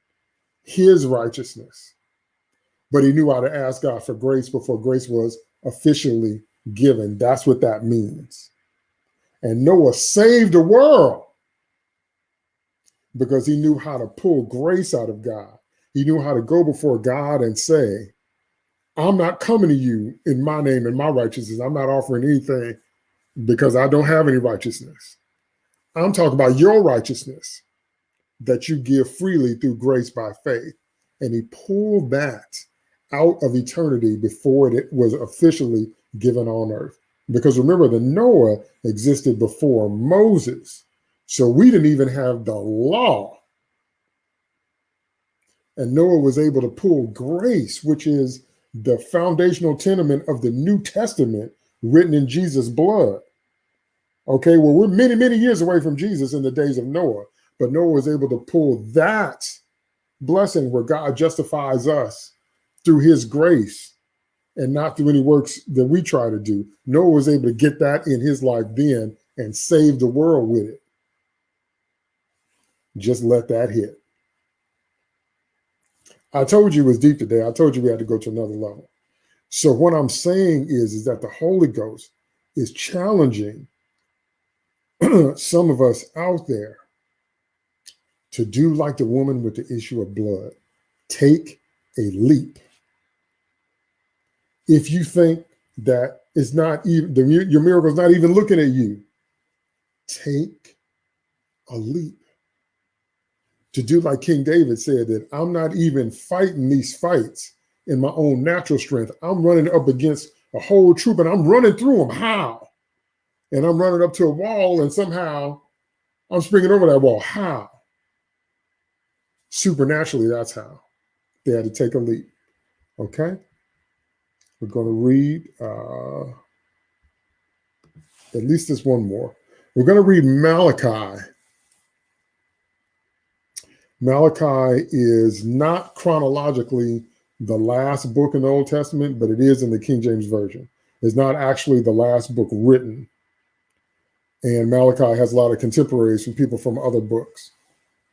Speaker 1: his righteousness, but he knew how to ask God for grace before grace was officially given. That's what that means. And Noah saved the world because he knew how to pull grace out of God. He knew how to go before God and say, I'm not coming to you in my name and my righteousness. I'm not offering anything because I don't have any righteousness. I'm talking about your righteousness that you give freely through grace by faith. And he pulled that out of eternity before it was officially given on earth. Because remember, the Noah existed before Moses. So we didn't even have the law. And Noah was able to pull grace, which is the foundational tenement of the New Testament written in Jesus' blood. Okay, well, we're many, many years away from Jesus in the days of Noah, but Noah was able to pull that blessing where God justifies us through his grace and not through any works that we try to do. Noah was able to get that in his life then and save the world with it. Just let that hit. I told you it was deep today. I told you we had to go to another level. So what I'm saying is, is that the Holy Ghost is challenging some of us out there to do like the woman with the issue of blood. Take a leap. If you think that it's not even the, your miracle is not even looking at you, take a leap. To do like King David said that I'm not even fighting these fights in my own natural strength. I'm running up against a whole troop and I'm running through them. How? And I'm running up to a wall and somehow I'm springing over that wall. How? Supernaturally, that's how. They had to take a leap. Okay? We're going to read uh, at least this one more. We're going to read Malachi. Malachi is not chronologically the last book in the Old Testament, but it is in the King James Version. It's not actually the last book written and Malachi has a lot of contemporaries from people from other books.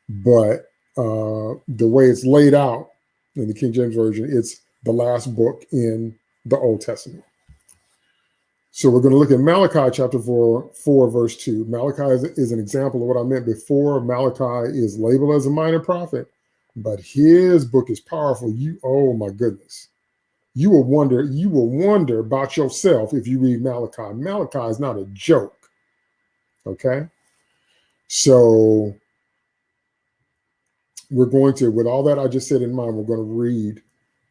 Speaker 1: But uh, the way it's laid out in the King James Version, it's the last book in the Old Testament. So we're going to look at Malachi chapter 4, 4 verse 2. Malachi is, is an example of what I meant before. Malachi is labeled as a minor prophet, but his book is powerful. You, oh my goodness. You will wonder, you will wonder about yourself if you read Malachi. Malachi is not a joke. Okay. So we're going to, with all that I just said in mind, we're going to read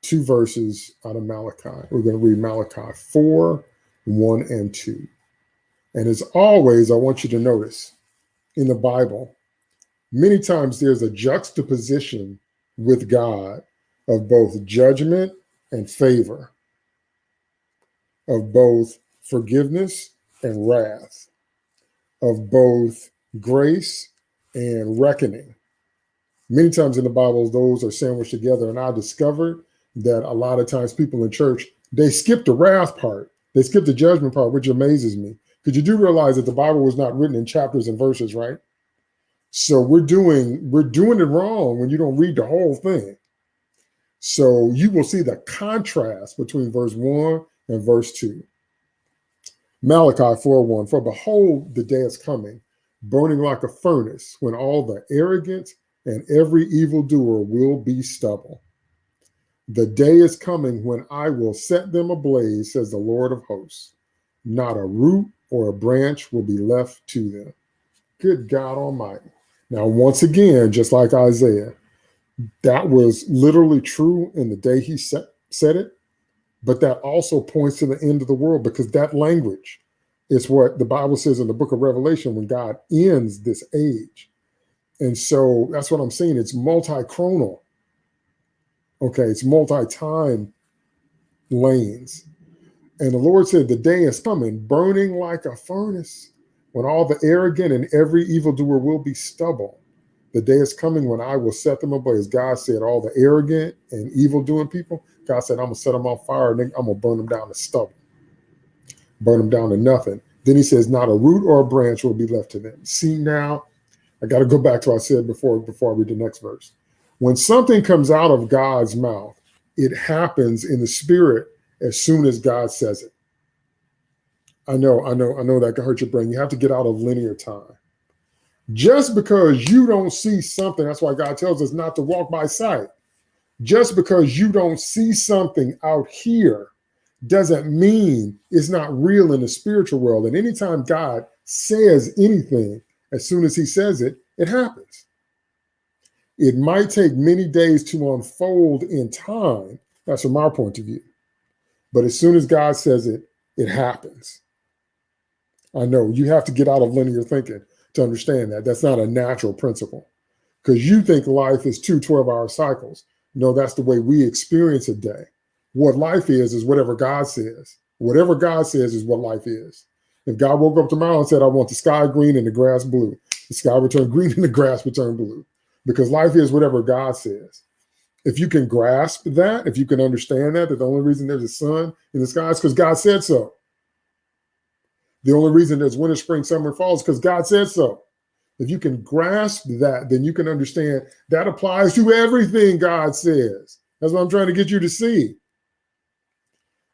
Speaker 1: two verses out of Malachi. We're going to read Malachi 4, 1 and 2. And as always, I want you to notice in the Bible, many times there's a juxtaposition with God of both judgment and favor, of both forgiveness and wrath, of both grace and reckoning. Many times in the Bible, those are sandwiched together. And I discovered that a lot of times people in church, they skip the wrath part. They skip the judgment part, which amazes me. Because you do realize that the Bible was not written in chapters and verses, right? So we're doing we're doing it wrong when you don't read the whole thing. So you will see the contrast between verse 1 and verse 2. Malachi 4:1 For behold, the day is coming, burning like a furnace, when all the arrogant and every evildoer will be stubble. The day is coming when I will set them ablaze, says the Lord of hosts. Not a root or a branch will be left to them. Good God Almighty. Now, once again, just like Isaiah, that was literally true in the day he set, said it, but that also points to the end of the world because that language is what the Bible says in the book of Revelation when God ends this age. And so that's what I'm saying. It's multi-chronal. Okay, it's multi-time lanes. And the Lord said, the day is coming, burning like a furnace, when all the arrogant and every evildoer will be stubble. The day is coming when I will set them ablaze. God said, all the arrogant and evil doing people, God said, I'm to set them on fire and I'm to burn them down to stubble, burn them down to nothing. Then he says, not a root or a branch will be left to them. See now, I got to go back to what I said before, before I read the next verse. When something comes out of God's mouth, it happens in the spirit as soon as God says it. I know, I know, I know that can hurt your brain. You have to get out of linear time. Just because you don't see something, that's why God tells us not to walk by sight. Just because you don't see something out here doesn't mean it's not real in the spiritual world. And anytime God says anything, as soon as he says it, it happens. It might take many days to unfold in time. That's from our point of view. But as soon as God says it, it happens. I know you have to get out of linear thinking to understand that. That's not a natural principle because you think life is two 12 hour cycles. No, that's the way we experience a day. What life is, is whatever God says. Whatever God says is what life is. If God woke up tomorrow and said, I want the sky green and the grass blue, the sky would turn green and the grass would turn blue because life is whatever God says. If you can grasp that, if you can understand that, that the only reason there's a sun in the sky is because God said so. The only reason there's winter, spring, summer, fall is because God said so. If you can grasp that, then you can understand that applies to everything God says. That's what I'm trying to get you to see.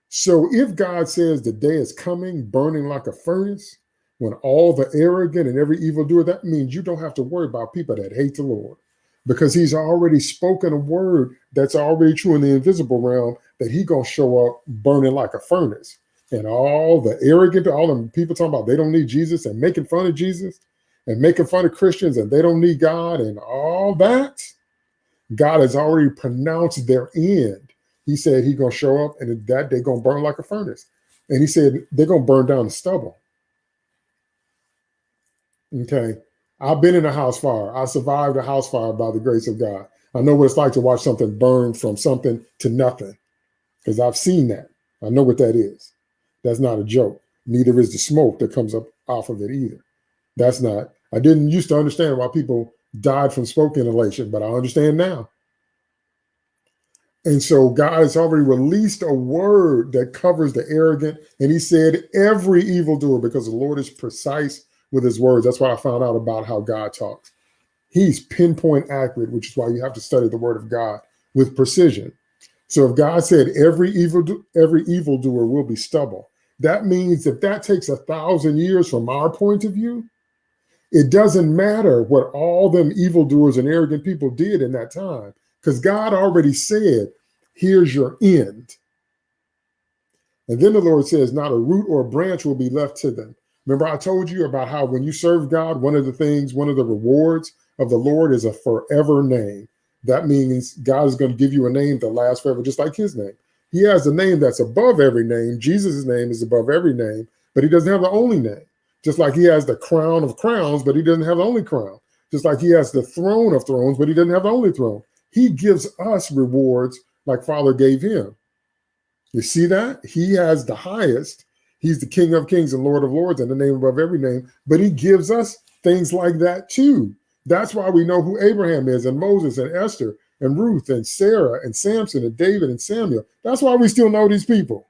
Speaker 1: So if God says the day is coming, burning like a furnace, when all the arrogant and every evildoer, that means you don't have to worry about people that hate the Lord because he's already spoken a word that's already true in the invisible realm that he gonna show up burning like a furnace. And all the arrogant, all the people talking about they don't need Jesus and making fun of Jesus and making fun of Christians and they don't need God and all that, God has already pronounced their end. He said he's gonna show up and that day gonna burn like a furnace. And he said they're gonna burn down the stubble. Okay. I've been in a house fire. I survived a house fire by the grace of God. I know what it's like to watch something burn from something to nothing because I've seen that. I know what that is. That's not a joke. Neither is the smoke that comes up off of it either. That's not, I didn't used to understand why people died from smoke inhalation, but I understand now. And so God has already released a word that covers the arrogant. And he said, every evildoer, because the Lord is precise with his words. That's why I found out about how God talks. He's pinpoint accurate, which is why you have to study the word of God with precision. So if God said every evil every evildoer will be stubble, that means if that takes a thousand years from our point of view, it doesn't matter what all them evildoers and arrogant people did in that time, because God already said, here's your end. And then the Lord says, not a root or a branch will be left to them. Remember, I told you about how when you serve God, one of the things, one of the rewards of the Lord is a forever name. that means God is going to give you a name that lasts forever, just like his name. He has a name that's above every name. Jesus' name is above every name, but he doesn't have the only name. Just like he has the crown of crowns, but he doesn't have the only crown. Just like he has the throne of thrones, but he doesn't have the only throne. He gives us rewards like Father gave him. You see that? He has the highest. He's the King of kings and Lord of lords and the name above every name, but he gives us things like that too. That's why we know who Abraham is and Moses and Esther and Ruth and Sarah and Samson and David and Samuel. That's why we still know these people.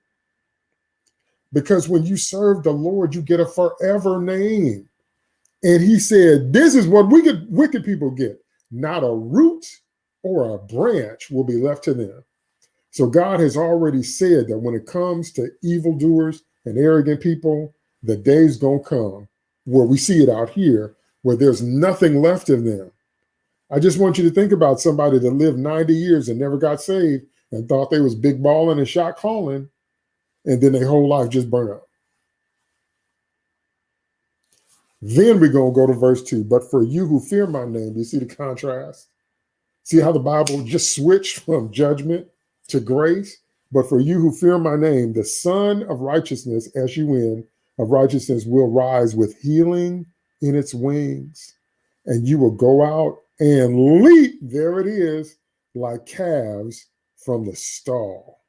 Speaker 1: Because when you serve the Lord, you get a forever name. And he said, This is what wicked, wicked people get. Not a root or a branch will be left to them. So God has already said that when it comes to evildoers and arrogant people, the day's gonna come where we see it out here, where there's nothing left of them. I just want you to think about somebody that lived 90 years and never got saved and thought they was big balling and shot calling, and then their whole life just burn up. Then we're going to go to verse 2. But for you who fear my name, you see the contrast? See how the Bible just switched from judgment to grace? But for you who fear my name, the Sun of Righteousness, S-U-N, of righteousness will rise with healing in its wings. And you will go out and leap, there it is, like calves from the stall.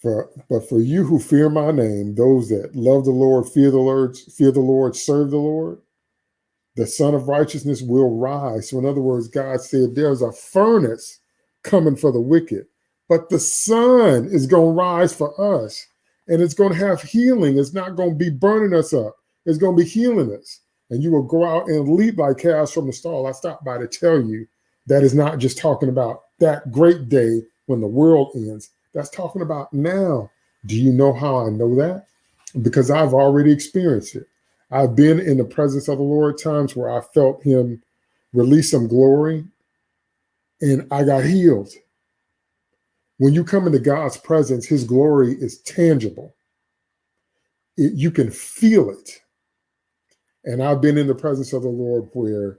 Speaker 1: For, but for you who fear my name, those that love the Lord, fear the Lord, fear the Lord, serve the Lord, the Sun of Righteousness will rise. So, in other words, God said there's a furnace coming for the wicked, but the sun is going to rise for us and it's going to have healing. It's not going to be burning us up, it's going to be healing us and you will go out and leap like calves from the stall. I stopped by to tell you that is not just talking about that great day when the world ends. That's talking about now. Do you know how I know that? Because I've already experienced it. I've been in the presence of the Lord times where I felt him release some glory and I got healed. When you come into God's presence, his glory is tangible. It, you can feel it. And I've been in the presence of the Lord where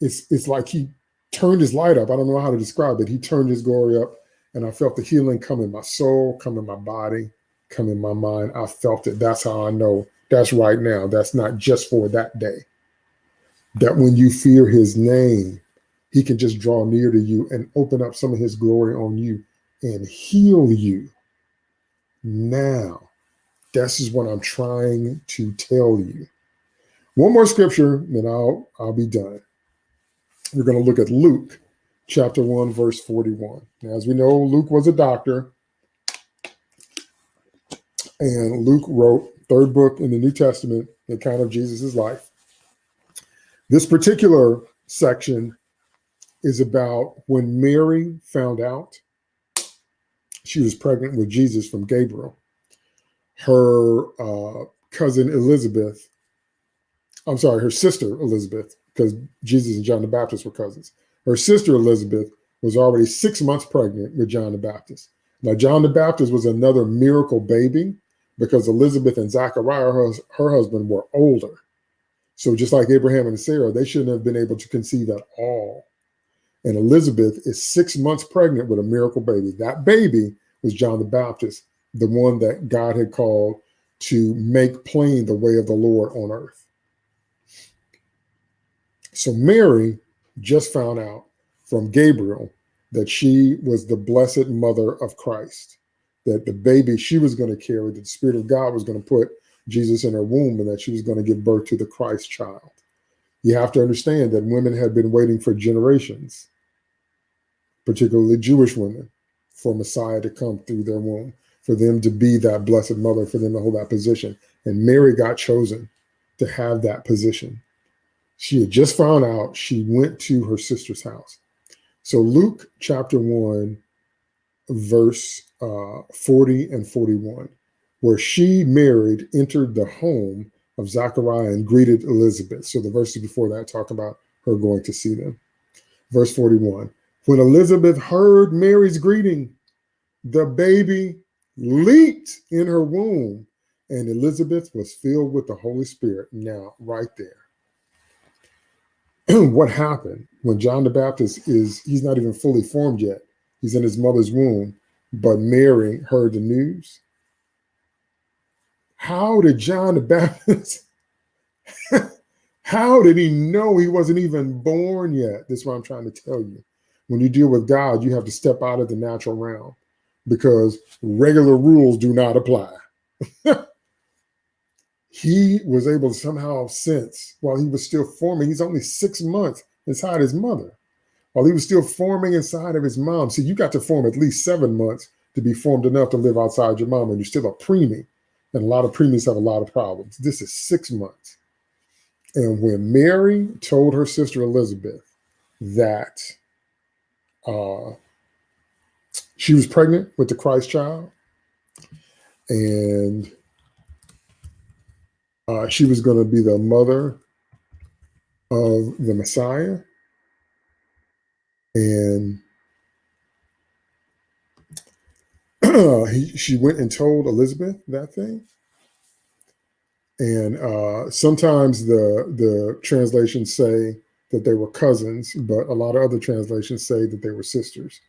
Speaker 1: it's it's like he turned his light up. I don't know how to describe it. He turned his glory up and I felt the healing come in my soul, come in my body, come in my mind. I felt it. That's how I know that's right now. That's not just for that day. That when you fear his name, he can just draw near to you and open up some of his glory on you and heal you. Now, this is what I'm trying to tell you. One more scripture, then I'll I'll be done. We're going to look at Luke chapter 1, verse 41. Now, as we know, Luke was a doctor, and Luke wrote third book in the New Testament, the account of Jesus' life. This particular section is about when Mary found out she was pregnant with Jesus from Gabriel. Her uh, cousin Elizabeth I'm sorry, her sister Elizabeth, because Jesus and John the Baptist were cousins. Her sister Elizabeth was already six months pregnant with John the Baptist. Now, John the Baptist was another miracle baby because Elizabeth and Zachariah, her, her husband, were older. So just like Abraham and Sarah, they shouldn't have been able to conceive at all. And Elizabeth is six months pregnant with a miracle baby. That baby was John the Baptist, the one that God had called to make plain the way of the Lord on earth. So Mary just found out from Gabriel that she was the blessed mother of Christ, that the baby she was going to carry, that the Spirit of God was going to put Jesus in her womb, and that she was going to give birth to the Christ child. You have to understand that women had been waiting for generations, particularly Jewish women, for Messiah to come through their womb, for them to be that blessed mother, for them to hold that position. And Mary got chosen to have that position. She had just found out she went to her sister's house. So Luke chapter 1, verse uh, 40 and 41, where she married, entered the home of Zachariah and greeted Elizabeth. So the verses before that talk about her going to see them. Verse 41, when Elizabeth heard Mary's greeting, the baby leaped in her womb and Elizabeth was filled with the Holy Spirit. Now, right there what happened when John the Baptist is, he's not even fully formed yet. He's in his mother's womb, but Mary heard the news. How did John the Baptist, how did he know he wasn't even born yet? This is what I'm trying to tell you. When you deal with God, you have to step out of the natural realm because regular rules do not apply. he was able to somehow sense while he was still forming, he's only six months inside his mother, while he was still forming inside of his mom. See, you got to form at least seven months to be formed enough to live outside your mom, and you're still a preemie. And a lot of preemies have a lot of problems. This is six months. And when Mary told her sister Elizabeth that uh, she was pregnant with the Christ child, and uh, she was going to be the mother of the Messiah. And he, she went and told Elizabeth that thing. And uh, sometimes the the translations say that they were cousins, but a lot of other translations say that they were sisters.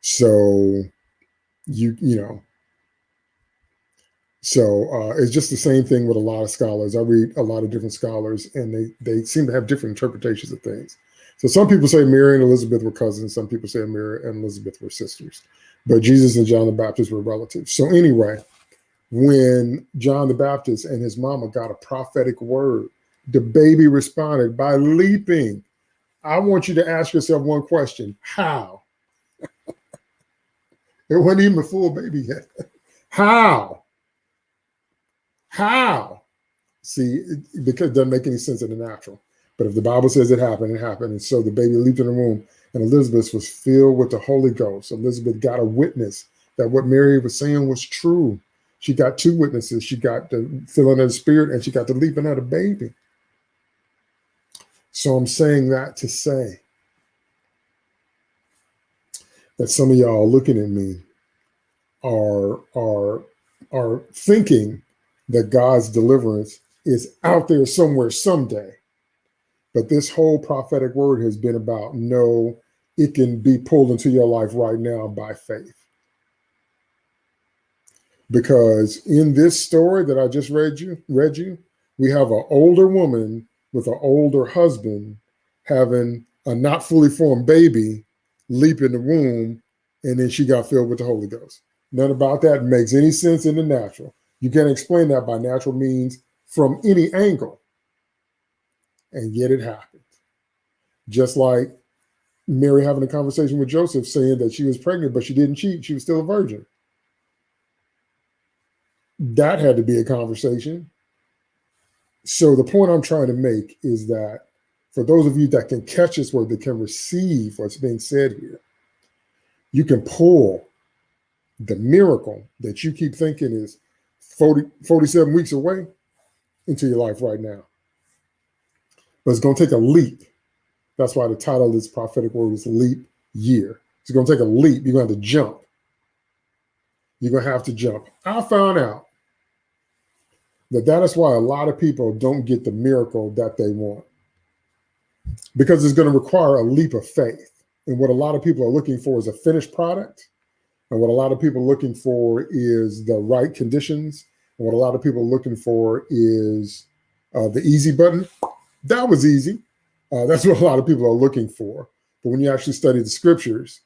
Speaker 1: So you you know so uh, it's just the same thing with a lot of scholars. I read a lot of different scholars, and they they seem to have different interpretations of things. So some people say Mary and Elizabeth were cousins. Some people say Mary and Elizabeth were sisters. But Jesus and John the Baptist were relatives. So anyway, when John the Baptist and his mama got a prophetic word, the baby responded by leaping. I want you to ask yourself one question: How? it wasn't even a full baby yet. How? How? See, because it doesn't make any sense in the natural. But if the Bible says it happened, it happened. And so the baby leaped in the womb, and Elizabeth was filled with the Holy Ghost. Elizabeth got a witness that what Mary was saying was true. She got two witnesses. She got the filling of the spirit, and she got the leaping of the baby. So I'm saying that to say that some of y'all looking at me are are are thinking that God's deliverance is out there somewhere someday. But this whole prophetic word has been about no, it can be pulled into your life right now by faith. Because in this story that I just read you, read you, we have an older woman with an older husband having a not fully formed baby leap in the womb, and then she got filled with the Holy Ghost. None about that makes any sense in the natural. You can't explain that by natural means from any angle. And yet it happened. Just like Mary having a conversation with Joseph saying that she was pregnant, but she didn't cheat. She was still a virgin. That had to be a conversation. So the point I'm trying to make is that for those of you that can catch this word, that can receive what's being said here, you can pull the miracle that you keep thinking is 40, 47 weeks away into your life right now. But it's going to take a leap. That's why the title of this prophetic word is leap year. It's going to take a leap. You're going to have to jump. You're going to have to jump. I found out that that is why a lot of people don't get the miracle that they want because it's going to require a leap of faith. And what a lot of people are looking for is a finished product. And what a lot of people are looking for is the right conditions what a lot of people are looking for is uh, the easy button. That was easy. Uh, that's what a lot of people are looking for. But when you actually study the scriptures,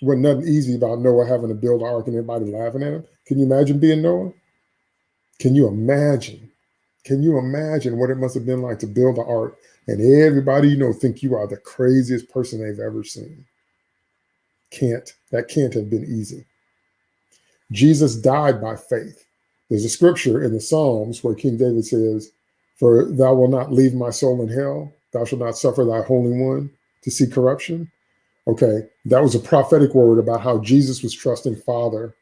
Speaker 1: it wasn't nothing easy about Noah having to build an ark and everybody laughing at him. Can you imagine being Noah? Can you imagine? Can you imagine what it must have been like to build an ark and everybody you know think you are the craziest person they've ever seen? Can't. That can't have been easy. Jesus died by faith. There's a scripture in the Psalms where King David says, For thou wilt not leave my soul in hell, thou shalt not suffer thy Holy One to see corruption. Okay, that was a prophetic word about how Jesus was trusting Father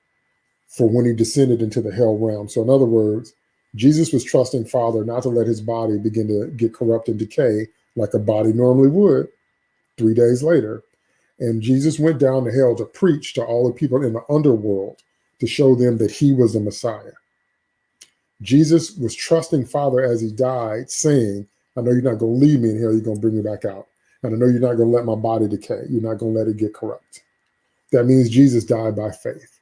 Speaker 1: for when he descended into the hell realm. So, in other words, Jesus was trusting Father not to let his body begin to get corrupt and decay like a body normally would three days later. And Jesus went down to hell to preach to all the people in the underworld to show them that he was the Messiah. Jesus was trusting Father as he died, saying, I know you're not going to leave me in hell. You're going to bring me back out. And I know you're not going to let my body decay. You're not going to let it get corrupt. That means Jesus died by faith.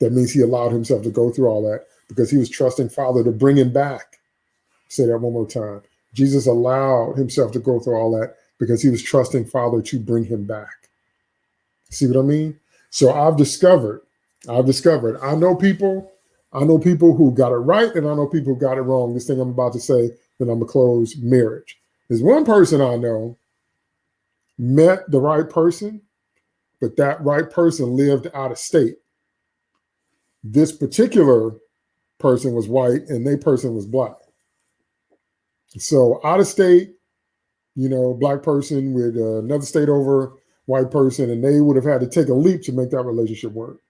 Speaker 1: That means he allowed himself to go through all that because he was trusting Father to bring him back. Say that one more time. Jesus allowed himself to go through all that because he was trusting Father to bring him back. See what I mean? So I've discovered, I've discovered, I know people, I know people who got it right and I know people who got it wrong. This thing I'm about to say, then I'm gonna close marriage. There's one person I know met the right person, but that right person lived out of state. This particular person was white and they person was black. So out of state, you know, black person with another state over white person, and they would have had to take a leap to make that relationship work.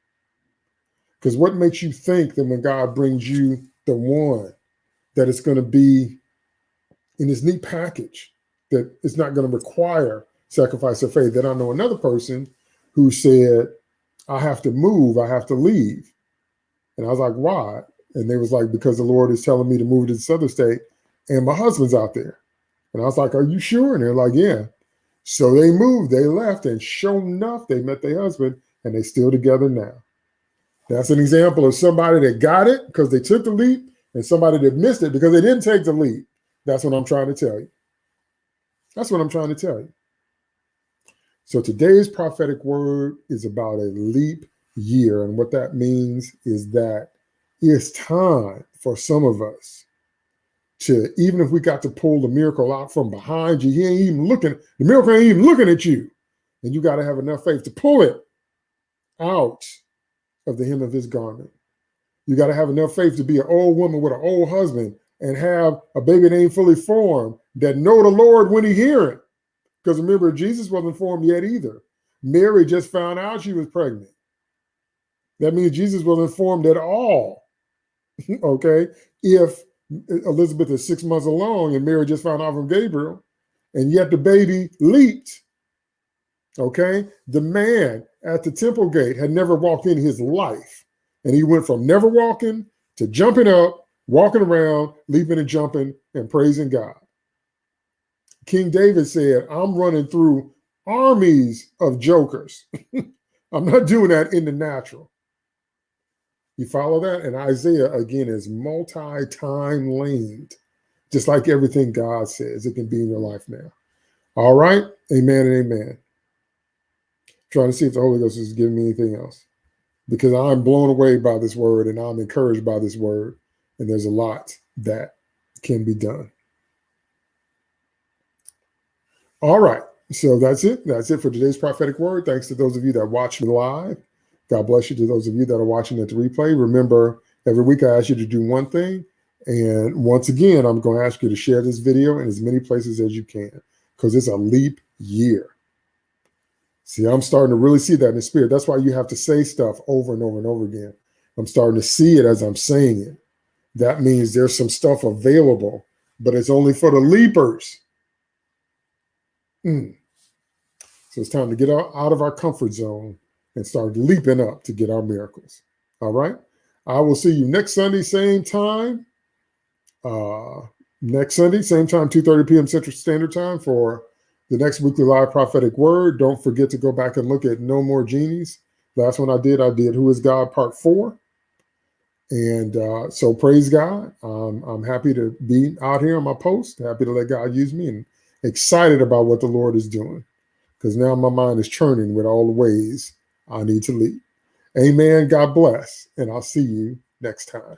Speaker 1: Because what makes you think that when God brings you the one, that it's going to be in this neat package, that it's not going to require sacrifice of faith? That I know another person who said, I have to move, I have to leave. And I was like, why? And they was like, because the Lord is telling me to move to this other state and my husband's out there. And I was like, are you sure? And they're like, yeah. So they moved, they left, and sure enough, they met their husband and they still together now. That's an example of somebody that got it because they took the leap and somebody that missed it because they didn't take the leap. That's what I'm trying to tell you. That's what I'm trying to tell you. So today's prophetic word is about a leap year. And what that means is that it's time for some of us to even if we got to pull the miracle out from behind you, he ain't even looking, the miracle ain't even looking at you. And you got to have enough faith to pull it out of the hem of his garment. You got to have enough faith to be an old woman with an old husband and have a baby that ain't fully formed that know the Lord when he hear it. Because remember, Jesus wasn't formed yet either. Mary just found out she was pregnant. That means Jesus wasn't formed at all. okay. If Elizabeth is six months along and Mary just found out from Gabriel, and yet the baby leaped. Okay. The man at the temple gate had never walked in his life. And he went from never walking to jumping up, walking around, leaping and jumping and praising God. King David said, I'm running through armies of jokers. I'm not doing that in the natural. You follow that? And Isaiah, again, is multi-time laned, just like everything God says. It can be in your life now. All right? Amen and amen. Trying to see if the Holy Ghost is giving me anything else. Because I'm blown away by this word and I'm encouraged by this word. And there's a lot that can be done. All right. So that's it. That's it for today's prophetic word. Thanks to those of you that watch live. God bless you to those of you that are watching at the replay. Remember, every week I ask you to do one thing. And once again, I'm going to ask you to share this video in as many places as you can because it's a leap year. See, I'm starting to really see that in the spirit. That's why you have to say stuff over and over and over again. I'm starting to see it as I'm saying it. That means there's some stuff available, but it's only for the leapers. Mm. So it's time to get out, of our comfort zone and start leaping up to get our miracles. All right. I will see you next Sunday, same time. Uh, next Sunday, same time, 2.30 p.m. Central Standard Time for the next weekly live prophetic word. Don't forget to go back and look at No More Genies. Last one I did, I did Who is God Part 4. And uh, so praise God. Um, I'm happy to be out here on my post, happy to let God use me and excited about what the Lord is doing because now my mind is churning with all the ways I need to lead. Amen. God bless. And I'll see you next time.